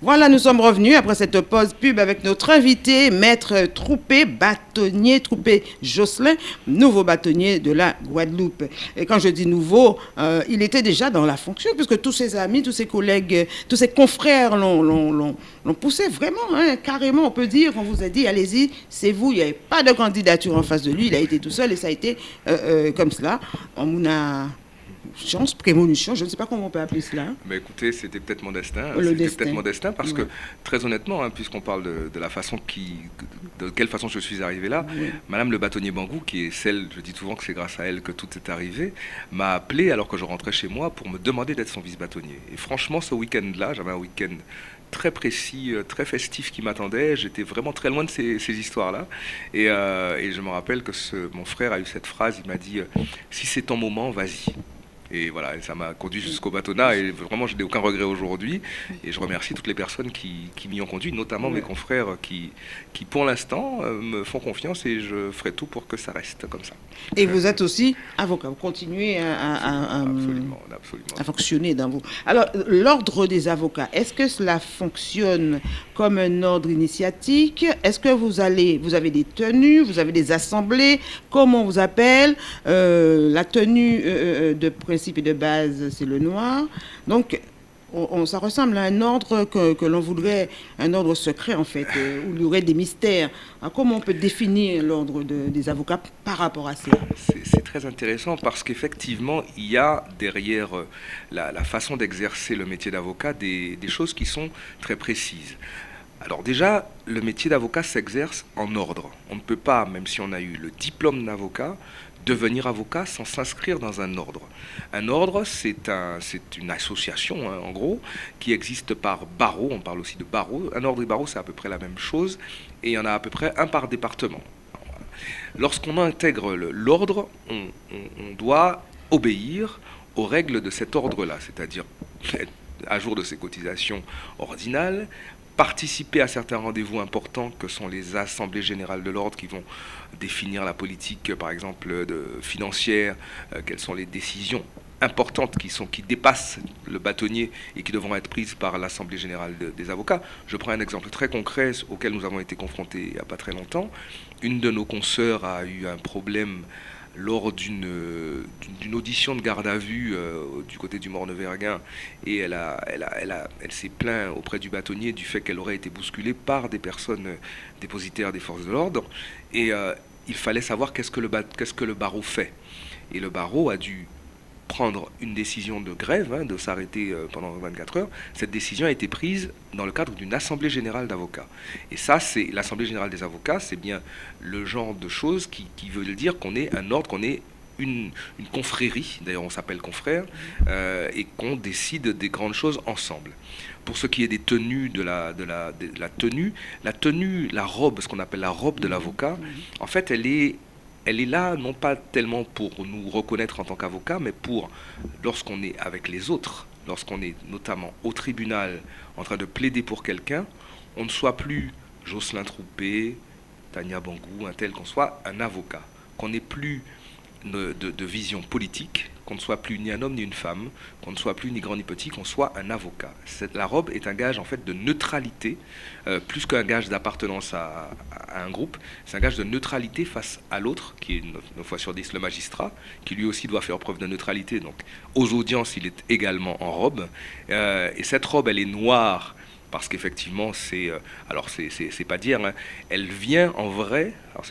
Voilà, nous sommes revenus après cette pause pub avec notre invité, maître Troupé, bâtonnier Troupé Jocelyn, nouveau bâtonnier de la Guadeloupe. Et quand je dis nouveau, euh, il était déjà dans la fonction, puisque tous ses amis, tous ses collègues, tous ses confrères l'ont poussé vraiment, hein, carrément, on peut dire. On vous a dit, allez-y, c'est vous. Il n'y avait pas de candidature en face de lui. Il a été tout seul et ça a été euh, euh, comme cela. On a chance, prémonition, je ne sais pas comment on peut appeler cela. Mais écoutez, c'était peut-être mon destin. C'était peut-être mon destin parce que, très honnêtement, hein, puisqu'on parle de, la façon qui, de quelle façon je suis arrivé là, Madame le bâtonnier Bangou, qui est celle, je dis souvent que c'est grâce à elle que tout est arrivé, m'a appelé alors que je rentrais chez moi pour me demander d'être son vice-bâtonnier. Et franchement, ce week-end-là, j'avais un week-end très précis, euh, très festif qui m'attendait. J'étais vraiment très loin de ces, histoires-là. Euh, et, je me rappelle que mon frère a eu cette phrase, il m'a dit, euh, si c'est ton moment, vas-y. Et voilà, ça m'a conduit jusqu'au bâtonnat et vraiment je n'ai aucun regret aujourd'hui. Et je remercie toutes les personnes qui, m'y ont conduit, notamment mes confrères qui, qui pour l'instant euh, me font confiance et je ferai tout pour que ça reste comme ça. Et vous êtes aussi avocat, vous continuez à, à, fonctionner dans vous. Alors, l'ordre des avocats, est-ce que cela fonctionne comme un ordre initiatique? Est-ce que vous allez, vous avez des tenues, vous avez des assemblées? Comment on vous appelle? Euh, La tenue euh, de président principe de base, c'est le noir. Donc, on, ça ressemble à un ordre que, l'on voudrait, un ordre secret en fait, euh, où il y aurait des mystères. comment on peut définir l'ordre des avocats par rapport à ça? C'est très intéressant parce qu'effectivement, il y a derrière euh, la, façon d'exercer le métier d'avocat des choses qui sont très précises. Alors déjà, le métier d'avocat s'exerce en ordre. On ne peut pas, même si on a eu le diplôme d'avocat, devenir avocat sans s'inscrire dans un ordre. Un ordre, c'est un, une association, hein, en gros, qui existe par barreau. On parle aussi de barreau. Un ordre et barreau, c'est à peu près la même chose. Et il y en a à peu près un par département. Lorsqu'on intègre l'ordre, on, on doit obéir aux règles de cet ordre-là, c'est-à-dire à jour de ses cotisations ordinales, participer à certains rendez-vous importants que sont les assemblées générales de l'ordre qui vont définir la politique, par exemple, financière, euh, quelles sont les décisions importantes qui dépassent le bâtonnier et qui devront être prises par l'Assemblée générale des avocats. Je prends un exemple très concret auquel nous avons été confrontés il n'y a pas très longtemps. Une de nos consoeurs a eu un problème lors d'une audition de garde à vue euh, du côté du Morne-Verguin et elle, a, elle, a, elle, a, elle s'est plaint auprès du bâtonnier du fait qu'elle aurait été bousculée par des personnes dépositaires des forces de l'ordre et euh, il fallait savoir qu'est-ce qu'est-ce que le barreau fait. Et le barreau a dû prendre une décision de grève, hein, de s'arrêter euh, pendant 24 heures, cette décision a été prise dans le cadre d'une assemblée générale d'avocats. Et ça, c'est l'assemblée générale des avocats, c'est bien le genre de choses qui, qui veut dire qu'on est un ordre, qu'on est une, confrérie, d'ailleurs on s'appelle confrère, euh, et qu'on décide des grandes choses ensemble. Pour ce qui est des tenues de la tenue, la tenue, la robe, ce qu'on appelle la robe de l'avocat, en fait elle est elle est là non pas tellement pour nous reconnaître en tant qu'avocat, mais pour, lorsqu'on est avec les autres, lorsqu'on est notamment au tribunal en train de plaider pour quelqu'un, on ne soit plus Jocelyn Troupé, Tania Bangou, un tel qu'on soit un avocat, qu'on n'ait plus de, vision politique, qu'on ne soit plus ni un homme ni une femme, qu'on ne soit plus ni grand ni petit, qu'on soit un avocat. la robe est un gage en fait de neutralité, euh, plus qu'un gage d'appartenance à, un groupe, c'est un gage de neutralité face à l'autre, qui est 9 fois sur 10 le magistrat, qui lui aussi doit faire preuve de neutralité. Donc aux audiences, il est également en robe. Euh, et cette robe, elle est noire parce qu'effectivement, c'est, euh, alors c'est pas dire, hein, elle vient en vrai, alors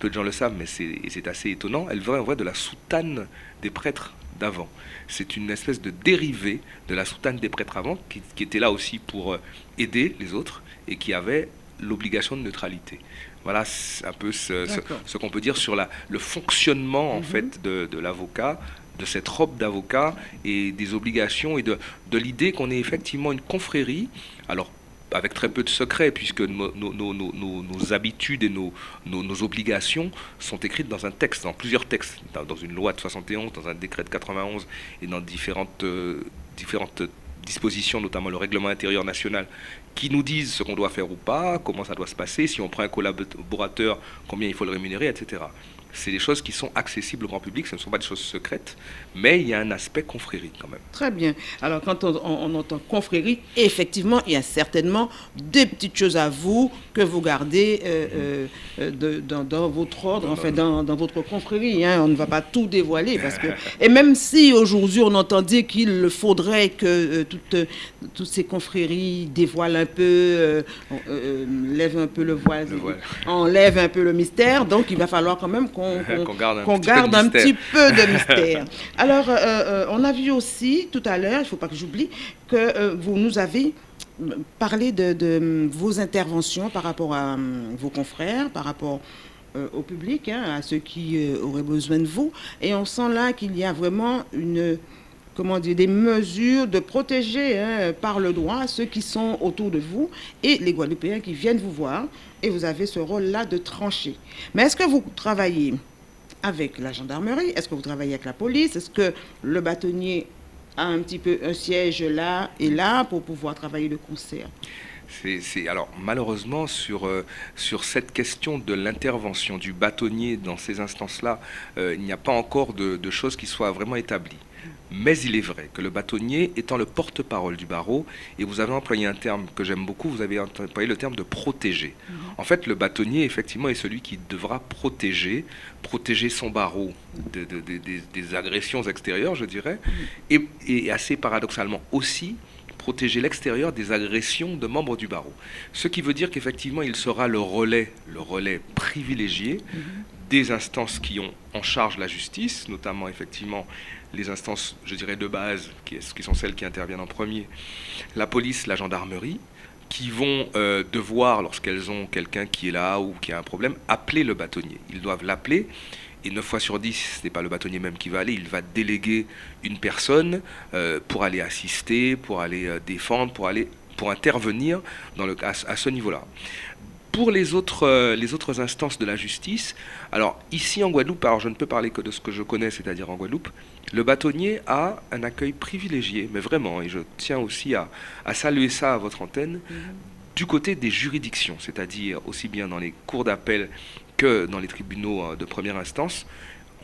peu de gens le savent, mais c'est assez étonnant, elle vient en vrai de la soutane des prêtres d'avant. C'est une espèce de dérivé de la soutane des prêtres avant, qui, était là aussi pour euh, aider les autres et qui avait l'obligation de neutralité. Voilà un peu ce, qu'on peut dire sur la, le fonctionnement en mhm. fait de, de l'avocat de cette robe d'avocat et des obligations et de, de l'idée qu'on est effectivement une confrérie, alors avec très peu de secrets, puisque nos, nos, habitudes et nos, obligations sont écrites dans un texte, dans plusieurs textes, dans, une loi de 71, dans un décret de 91 et dans différentes, euh, différentes dispositions, notamment le règlement intérieur national, qui nous disent ce qu'on doit faire ou pas, comment ça doit se passer, si on prend un collaborateur, combien il faut le rémunérer, etc. c'est des choses qui sont accessibles au grand public, ce ne sont pas des choses secrètes, mais il y a un aspect confrérie quand même. Très bien. Alors quand on, entend confrérie, effectivement, il y a certainement des petites choses à vous que vous gardez euh, euh, de, dans, votre ordre, enfin dans, dans votre confrérie. Hein. On ne va pas tout dévoiler parce que... Et même si aujourd'hui on entend dire qu'il faudrait que euh, toutes, toutes ces confréries dévoilent un peu, lèvent un peu le voile, le voile, enlèvent un peu le mystère, donc il va falloir quand même qu'on qu'on garde, un, petit, peu de mystère. Alors, euh, euh, on a vu aussi tout à l'heure, il ne faut pas que j'oublie, que euh, vous nous avez parlé de, vos interventions par rapport à vos confrères, par rapport au public, hein, à ceux qui auraient besoin de vous. Et on sent là qu'il y a vraiment une comment dire, des mesures de protéger hein, par le droit ceux qui sont autour de vous et les Guadeloupéens qui viennent vous voir. Et vous avez ce rôle-là de trancher. Mais est-ce que vous travaillez avec la gendarmerie? Est-ce que vous travaillez avec la police? Est-ce que le bâtonnier a un petit peu un siège là et là pour pouvoir travailler de concert? Alors malheureusement sur, euh, sur cette question de l'intervention du bâtonnier dans ces instances-là, euh, il n'y a pas encore de, de, choses qui soient vraiment établies. Mais il est vrai que le bâtonnier étant le porte-parole du barreau, et vous avez employé un terme que j'aime beaucoup, vous avez employé le terme de protéger. Mhm. En fait, le bâtonnier, effectivement, est celui qui devra protéger, protéger son barreau des agressions extérieures, je dirais, mhm. et, assez paradoxalement aussi protéger l'extérieur des agressions de membres du barreau. Ce qui veut dire qu'effectivement, il sera le relais, le relais privilégié mhm. des instances qui ont en charge la justice, notamment effectivement les instances, je dirais, de base, qui, sont celles qui interviennent en premier, la police, la gendarmerie, qui vont euh, devoir, lorsqu'elles ont quelqu'un qui est là ou qui a un problème, appeler le bâtonnier. Ils doivent l'appeler. Et 9 fois sur 10, ce n'est pas le bâtonnier même qui va aller, il va déléguer une personne euh, pour aller assister, pour aller euh, défendre, pour, aller, pour intervenir à ce niveau-là. Pour les autres, euh, les autres instances de la justice, alors ici en Guadeloupe, alors je ne peux parler que de ce que je connais, c'est-à-dire en Guadeloupe, le bâtonnier a un accueil privilégié, mais vraiment, et je tiens aussi à, saluer ça à votre antenne, mhm. du côté des juridictions, c'est-à-dire aussi bien dans les cours d'appel que dans les tribunaux euh, de première instance,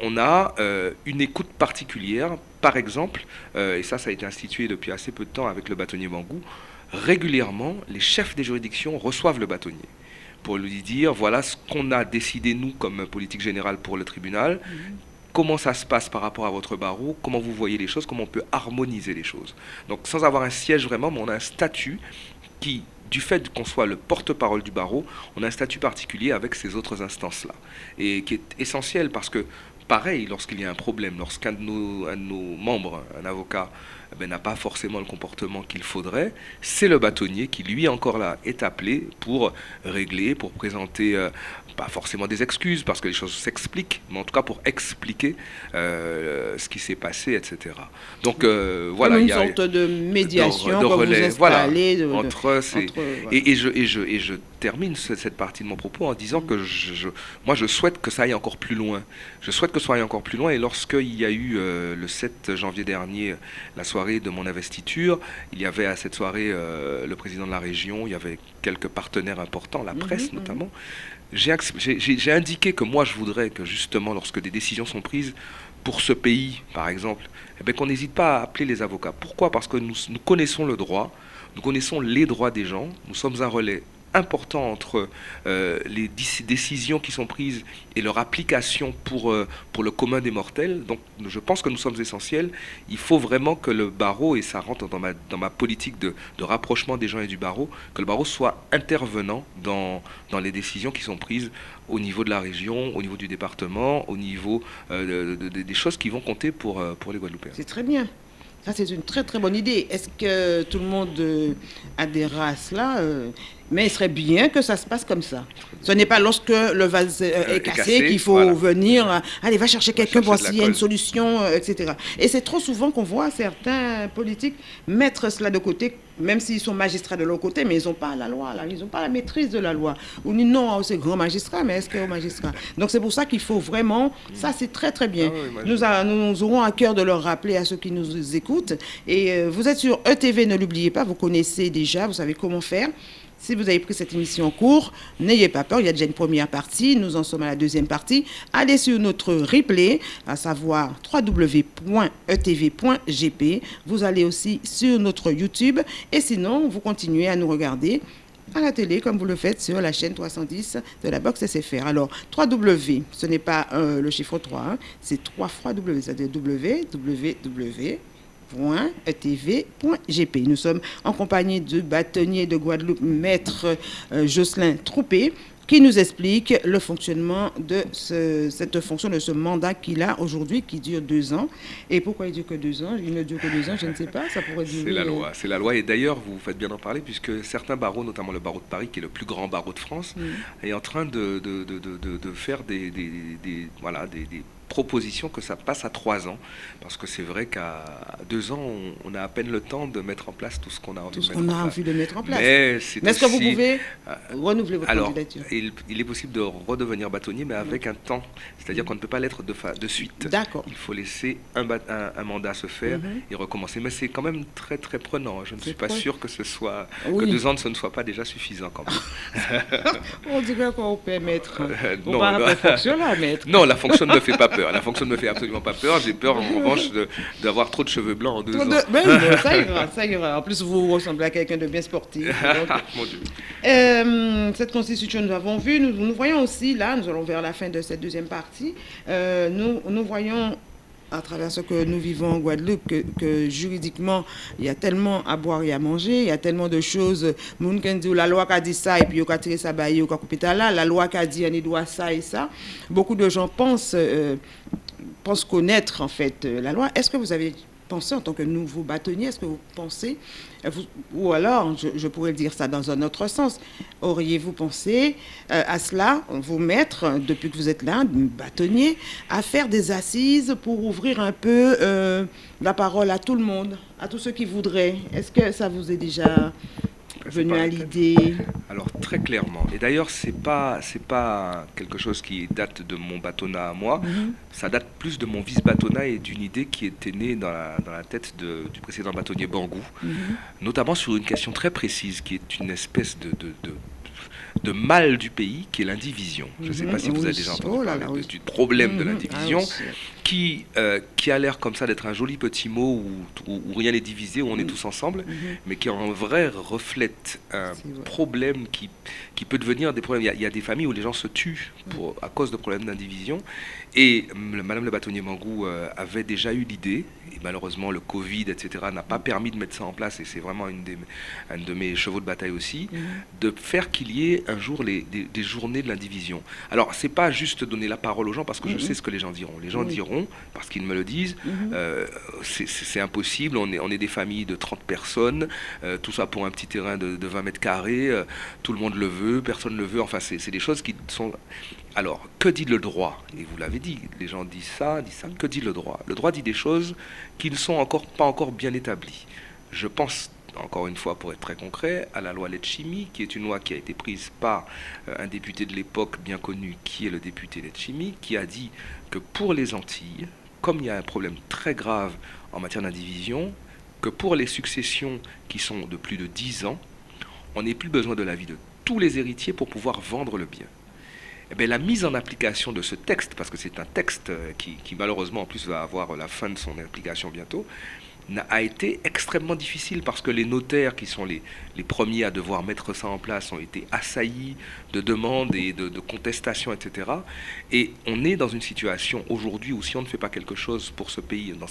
on a euh, une écoute particulière. Par exemple, et ça, ça a été institué depuis assez peu de temps avec le bâtonnier Bangou, régulièrement, les chefs des juridictions reçoivent le bâtonnier pour lui dire voilà ce qu'on a décidé nous comme politique générale pour le tribunal. Mhm. Comment ça se passe par rapport à votre barreau? Comment vous voyez les choses? Comment on peut harmoniser les choses? Donc sans avoir un siège vraiment, mais on a un statut qui, du fait qu'on soit le porte-parole du barreau, on a un statut particulier avec ces autres instances-là. Et qui est essentiel parce que, pareil, lorsqu'il y a un problème, lorsqu'un de, de nos membres, un avocat, eh ben, n'a pas forcément le comportement qu'il faudrait, c'est le bâtonnier qui, lui, encore là, est appelé pour régler, pour présenter euh, pas forcément des excuses, parce que les choses s'expliquent, mais en tout cas pour expliquer euh, ce qui s'est passé, etc. Donc euh, voilà. il y a une sorte de médiation, de, relais, voilà, entre, et, et, je, et, je, et je termine cette partie de mon propos en disant que je, moi je souhaite que ça aille encore plus loin. Je souhaite que ça aille encore plus loin, et lorsqu'il y a eu le 7 janvier dernier la soirée de mon investiture. Il y avait à cette soirée euh, le président de la région, il y avait quelques partenaires importants, la mhm, presse mhm. notamment. J'ai indiqué que moi je voudrais que justement lorsque des décisions sont prises pour ce pays, par exemple, eh ben, qu'on n'hésite pas à appeler les avocats. Pourquoi? Parce que nous, nous connaissons le droit, nous connaissons les droits des gens, nous sommes un relais important entre euh, les décisions qui sont prises et leur application pour, euh, pour le commun des mortels. Donc je pense que nous sommes essentiels. Il faut vraiment que le barreau, et ça rentre dans ma, politique de, rapprochement des gens et du barreau, que le barreau soit intervenant dans, dans les décisions qui sont prises au niveau de la région, au niveau du département, au niveau euh, des choses qui vont compter pour, pour les Guadeloupéens. C'est très bien. Ça, c'est une très très bonne idée. Est-ce que tout le monde adhérera à cela mais il serait bien que ça se passe comme ça. Ce n'est pas lorsque le vase euh, euh, est cassé, qu'il faut venir, euh, allez, va chercher quelqu'un, voir s'il y a une solution, etc. Et c'est trop souvent qu'on voit certains politiques mettre cela de côté, même s'ils sont magistrats de leur côté, mais ils n'ont pas la loi, là, ils n'ont pas la maîtrise de la loi. Ou non, c'est grand magistrat, mais est-ce qu'il y a magistrat? Donc c'est pour ça qu'il faut vraiment, ça c'est très très bien. Ah nous, nous, aurons à cœur de leur rappeler à ceux qui nous écoutent. Et vous êtes sur ETV, ne l'oubliez pas, vous connaissez déjà, vous savez comment faire. Si vous avez pris cette émission en cours, n'ayez pas peur, il y a déjà une première partie, nous en sommes à la deuxième partie. Allez sur notre replay, à savoir www.etv.gp. Vous allez aussi sur notre YouTube et sinon, vous continuez à nous regarder à la télé, comme vous le faites sur la chaîne 310 de la box SFR. Alors, 3W, ce n'est pas euh, le chiffre 3, hein, c'est 3 fois W, c'est-à-dire www.etv.gp. Nous sommes en compagnie du bâtonnier de Guadeloupe, maître euh, Jocelyn Troupé, qui nous explique le fonctionnement de cette fonction, de ce mandat qu'il a aujourd'hui, qui dure deux ans. Et pourquoi il dure que deux ans? Il ne dure que deux ans, je ne sais pas, ça pourrait durer... C'est la loi, c'est la loi. Et d'ailleurs, vous faites bien en parler, puisque certains barreaux, notamment le barreau de Paris, qui est le plus grand barreau de France, est en train de, de, de, faire des, des, des voilà, des proposition que ça passe à trois ans, parce que c'est vrai qu'à deux ans, on, a à peine le temps de mettre en place tout ce qu'on a envie, tout ce qu'on a envie de mettre en place. Mais, est ce que vous pouvez euh, renouveler votre alors, candidature il, il, est possible de redevenir bâtonnier, mais avec un temps. C'est-à-dire qu'on ne peut pas l'être de, de suite. D'accord. Il faut laisser un, un, mandat se faire mhm. et recommencer. Mais c'est quand même très très prenant. Je ne suis pas sûr que ce soit que deux ans ne soit pas déjà suffisant quand même. on dirait qu'on peut mettre. Euh, non, la fonction là, maître. Non, la fonction ne fait pas peur. La fonction ne me fait absolument pas peur. J'ai peur, en revanche, d'avoir trop de cheveux blancs en deux ans. ça ira, ça ira. En plus, vous ressemblez à quelqu'un de bien sportif. Mon Dieu. Euh, cette constitution, nous avons vu, nous, nous, voyons aussi, là, nous allons vers la fin de cette deuxième partie, euh, nous, nous voyons à travers ce que nous vivons en Guadeloupe, que, juridiquement, il y a tellement à boire et à manger, il y a tellement de choses. La loi qui a dit ça, et puis il a tiré ça, il a coupé là. La loi qui a dit, on doit ça et ça. Beaucoup de gens pensent, euh, pensent connaître, en fait, euh, la loi. Est-ce que vous avez pensé, en tant que nouveau bâtonnier, est-ce que vous pensez ou alors, je, pourrais dire ça dans un autre sens, auriez-vous pensé euh, à cela, vous mettre, depuis que vous êtes là, bâtonnier, à faire des assises pour ouvrir un peu euh, la parole à tout le monde, à tous ceux qui voudraient? Est-ce que ça vous est déjà venu à l'idée Alors très clairement. Et d'ailleurs, c'est pas c'est pas quelque chose qui date de mon bâtonnat à moi. Mhm. Ça date plus de mon vice-bâtonnat et d'une idée qui était née dans la, dans la tête de, du précédent bâtonnier Bangou, mhm. notamment sur une question très précise qui est une espèce de, de, de de mal du pays qui est l'indivision. Je ne sais pas si vous avez déjà entendu oh parler du problème de mhm. l'indivision ah qui, euh, qui a l'air comme ça d'être un joli petit mot où, où, rien n'est divisé, où on est tous ensemble, mhm. mais qui en vrai reflète un problème qui, qui peut devenir des problèmes. Il y, a, des familles où les gens se tuent pour, à cause de problèmes d'indivision. Et Madame le bâtonnier Mangou euh, avait déjà eu l'idée, et malheureusement le Covid, etc., n'a pas permis de mettre ça en place, et c'est vraiment une, des, un de mes chevaux de bataille aussi, mhm. de faire qu'il y ait un jour les, des, journées de l'indivision. Alors, c'est pas juste donner la parole aux gens, parce que je sais ce que les gens diront. Les gens diront parce qu'ils me le disent, mhm. euh, c'est impossible, on est, on est des familles de 30 personnes, euh, tout ça pour un petit terrain de, 20 mètres carrés, euh, tout le monde le veut, personne ne le veut, enfin c'est des choses qui sont... Alors, que dit le droit? Et vous l'avez dit, les gens disent ça, disent ça, que dit le droit? Le droit dit des choses qui ne sont encore pas encore bien établies. Je pense encore une fois, pour être très concret, à la loi Letchimi, qui est une loi qui a été prise par un député de l'époque bien connu, qui est le député Letchimi, qui a dit que pour les Antilles, comme il y a un problème très grave en matière d'indivision, que pour les successions qui sont de plus de 10 ans, on n'ait plus besoin de l'avis de tous les héritiers pour pouvoir vendre le bien. Eh bien, la mise en application de ce texte, parce que c'est un texte qui, qui, malheureusement en plus va avoir la fin de son application bientôt, a été extrêmement difficile parce que les notaires, qui sont les, premiers à devoir mettre ça en place, ont été assaillis de demandes et de, contestations, etc. Et on est dans une situation aujourd'hui où si on ne fait pas quelque chose pour ce pays dans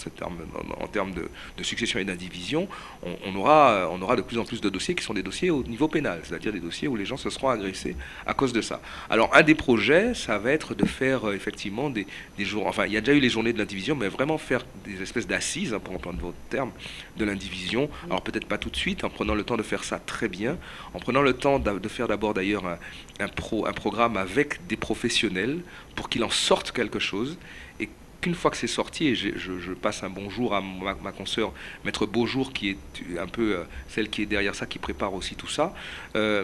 en, termes de, succession et d'indivision, on, aura, on aura de plus en plus de dossiers qui sont des dossiers au niveau pénal, c'est-à-dire des dossiers où les gens se seront agressés à cause de ça. Alors un des projets, ça va être de faire euh, effectivement des, des jours, enfin il y a déjà eu les journées de l'indivision, mais vraiment faire des espèces d'assises, hein, pour reprendre votre terme, de l'indivision. Alors peut-être pas tout de suite, en prenant le temps de faire ça très bien, en prenant le temps de faire d'abord d'ailleurs un, pro, un programme avec des professionnels pour qu'il en sorte quelque chose et qu'une fois que c'est sorti, et je, passe un bonjour à ma, ma consoeur Maître Beaujour, qui est un peu euh, celle qui est derrière ça, qui prépare aussi tout ça, euh,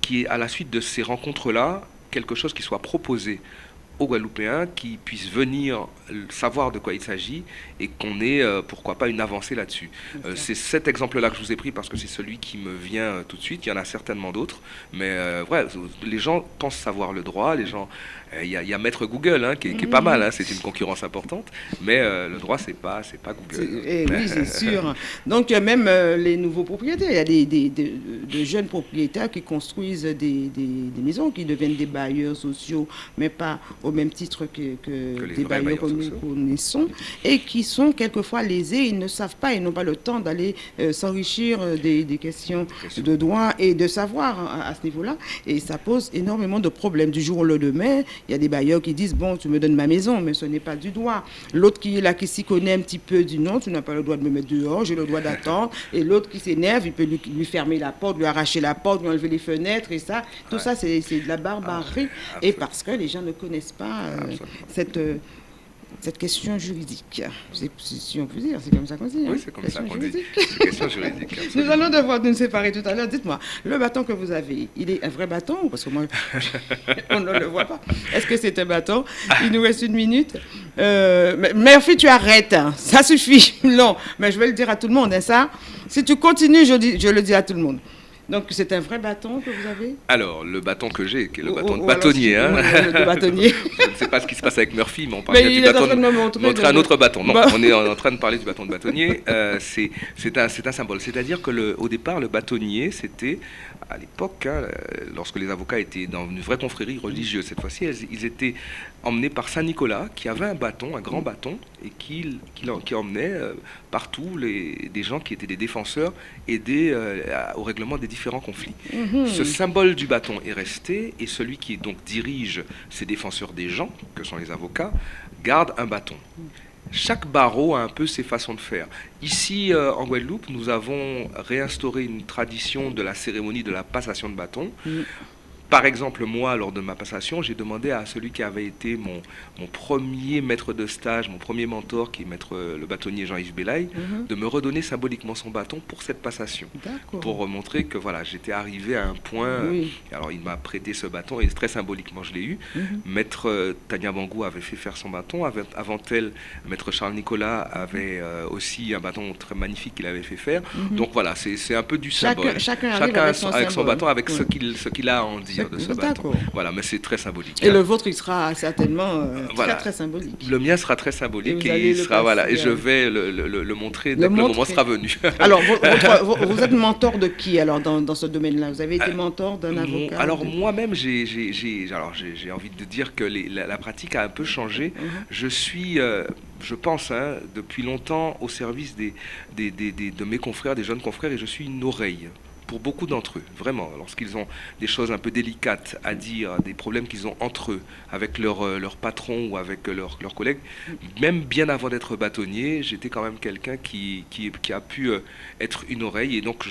qui est à la suite de ces rencontres-là, quelque chose qui soit proposé aux Guadeloupéens qui puissent venir savoir de quoi il s'agit et qu'on ait, euh, pourquoi pas, une avancée là-dessus. Euh, c'est cet exemple-là que je vous ai pris parce que c'est celui qui me vient euh, tout de suite. Il y en a certainement d'autres, mais ouais, les gens pensent savoir le droit. Les gens, il y, a Maître Google hein, qui, est pas mal. Hein, c'est une concurrence importante, mais le droit c'est pas, c'est pas Google. Eh oui, c'est sûr. Donc même les nouveaux propriétaires, il y a des, des, de jeunes propriétaires qui construisent des, des, maisons, qui deviennent des bailleurs sociaux, mais pas au même titre que, que, des bailleurs que nous connaissons, et qui sont quelquefois lésés, ils ne savent pas, ils n'ont pas le temps d'aller euh, s'enrichir euh, des, questions de droit et de savoir hein, à, ce niveau-là. Et ça pose énormément de problèmes. Du jour au lendemain, il y a des bailleurs qui disent, bon, tu me donnes ma maison, mais ce n'est pas du droit. L'autre qui est là, qui s'y connaît un petit peu, dit non, tu n'as pas le droit de me mettre dehors, j'ai le droit d'attendre. Et l'autre qui s'énerve, il peut lui, lui, fermer la porte, lui arracher la porte, lui enlever les fenêtres et ça. Tout ça, c'est de la barbarie. Ah, et parce que les gens ne connaissent pas euh, cette cette question juridique. Si on peut dire, c'est comme ça qu'on dit. Oui, hein. c'est comme ça qu'on dit. question juridique. Nous allons devoir nous séparer tout à l'heure. Dites-moi, le bâton que vous avez, il est un vrai bâton Parce que moi, on ne le voit pas? Est-ce que c'est un bâton? Il nous reste une minute. Euh, Murphy, tu arrêtes. Hein. Ça suffit. Non, mais je vais le dire à tout le monde. Hein, ça, si tu continues, je, dis, je le dis à tout le monde. Donc c'est un vrai bâton que vous avez? Alors, le bâton que j'ai, qui est le bâton de bâtonnier. Hein. bâtonnier. je ne sais pas ce qui se passe avec Murphy, mais on parle du bâton. De montrer, un autre bâton. Non, on est en train de parler du bâton de bâtonnier. Euh, c'est un, un, symbole. C'est-à-dire qu'au départ, le bâtonnier, c'était à l'époque, hein, lorsque les avocats étaient dans une vraie confrérie religieuse, cette fois-ci, ils étaient emmenés par Saint Nicolas, qui avait un bâton, un grand bâton, et qui, qui, emmenait euh, partout les, des gens qui étaient des défenseurs aidés euh, au règlement des différents conflits. Mhm. Ce symbole du bâton est resté, et celui qui donc dirige ces défenseurs des gens, que sont les avocats, garde un bâton chaque barreau a un peu ses façons de faire. Ici, euh, en Guadeloupe, nous avons réinstauré une tradition de la cérémonie de la passation de bâton. Par exemple, moi, lors de ma passation, j'ai demandé à celui qui avait été mon, mon, premier maître de stage, mon premier mentor, qui est maître, euh, le bâtonnier Jean-Yves Belaï, mhm. de me redonner symboliquement son bâton pour cette passation. Pour montrer que voilà, j'étais arrivé à un point. Alors, il m'a prêté ce bâton et très symboliquement, je l'ai eu. Mhm. Maître euh, Tania Bangou avait fait faire son bâton. Avant elle, maître Charles Nicolas avait euh, aussi un bâton très magnifique qu'il avait fait faire. Mhm. Donc voilà, c'est un peu du symbole. Chacun, avec, son, bâton, avec ce qu'il a à en dire de ce bâton. Voilà, mais c'est très symbolique. Et le vôtre, il sera certainement euh, très, très symbolique. Le mien sera très symbolique et, il sera, voilà, et je vais le, le, montrer dès que le moment sera venu. alors, vous, êtes mentor de qui alors dans, dans ce domaine-là? Vous avez été euh, mentor d'un avocat Alors moi-même, j'ai envie de dire que la, pratique a un peu changé. Mhm. Je suis... Euh, je pense, hein, depuis longtemps au service des, des, des, de mes confrères, des jeunes confrères, et je suis une oreille pour beaucoup d'entre eux, vraiment, lorsqu'ils ont des choses un peu délicates à dire, des problèmes qu'ils ont entre eux, avec leur, euh, patron ou avec leurs collègues, même bien avant d'être bâtonnier, j'étais quand même quelqu'un qui, a pu euh, être une oreille. Et donc,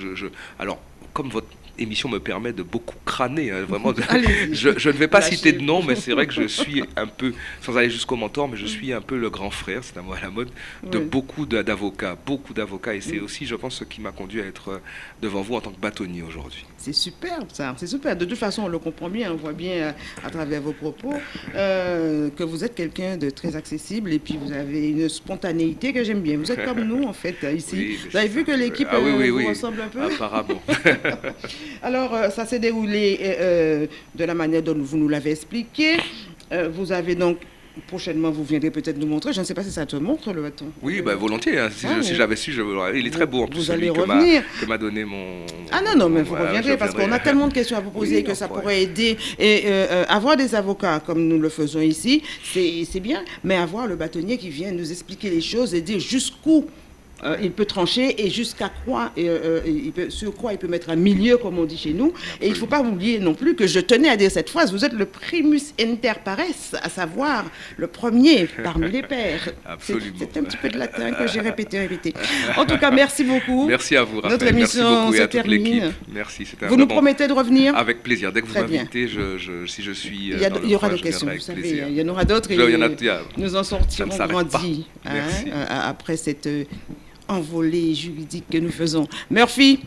comme votre émission me permet de beaucoup crâner. Hein, vraiment, je, ne vais pas citer de nom, mais c'est vrai que je suis un peu, sans aller jusqu'au mentor, mais je suis un peu le grand frère, c'est un mot à la mode, de beaucoup d'avocats, beaucoup d'avocats. Et c'est aussi, je pense, ce qui m'a conduit à être euh, devant vous en tant que bâtonnier aujourd'hui. C'est superbe, ça. C'est super. De toute façon, on le comprend bien, on voit bien euh, à travers vos propos euh, que vous êtes quelqu'un de très accessible et puis vous avez une spontanéité que j'aime bien. Vous êtes comme nous, en fait, ici. vous avez vu que l'équipe ah vous ressemble un peu? Apparemment. Alors, euh, ça s'est déroulé euh, euh, de la manière dont vous nous l'avez expliqué. vous avez donc prochainement, vous viendrez peut-être nous montrer. Je ne sais pas si ça te montre le bâton. Oui, bah, volontiers. Hein. Si, ah, j'avais su, je Il est très beau en plus. Vous allez revenir. Que m'a donné mon. Ah non, non, mais vous reviendrez parce qu'on a tellement de questions à vous poser que ça pourrait aider. Et avoir des avocats comme nous le faisons ici, c'est bien. Mais avoir le bâtonnier qui vient nous expliquer les choses et dire jusqu'où euh, il peut trancher et jusqu'à quoi, euh, euh, il peut, sur quoi il peut mettre un milieu, comme on dit chez nous. Et il ne faut pas oublier non plus que je tenais à dire cette phrase, vous êtes le primus inter pares, à savoir le premier parmi les pères. C'est un petit peu de latin que j'ai répété, répété. En tout cas, merci beaucoup. Merci à vous, Raphaël. Notre émission se termine. Merci, Vous nous promettez de revenir Avec plaisir. Dès que vous m'invitez, je, si je suis. Il y, aura des questions, vous savez. Il y en aura d'autres. Et nous en sortirons grandis hein, après cette envolée juridique que nous faisons. Murphy,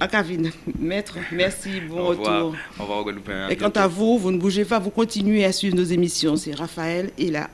À Kavin, maître, merci, bon Au retour. Au revoir. Et quant à vous, vous ne bougez pas, vous continuez à suivre nos émissions. C'est Raphaël et là.